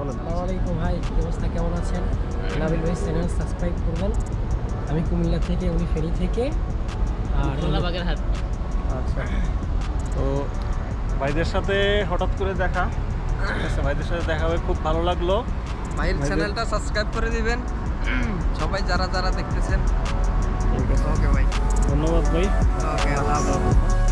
ও ভাই কি অবস্থা কেমন আছেন? নাবিল ভাই চ্যানেল সাবস্ক্রাইব করবেন। আমি কুমিল্লা থেকে উনি ফেরি থেকে। আর বাগের হাট। আচ্ছা। তো ভাইদের সাথে হঠাৎ করে দেখা। ঠিক আছে ভাইদের সাথে দেখা হয়ে খুব ভালো লাগল। ভাইয়ের ভাইদের- চ্যানেলটা সাবস্ক্রাইব করে দিবেন। সবাই যারা যারা দেখতেছেন। ওকে ভাই। ধন্যবাদ ভাই। ওকে আল্লাহ হাফেজ।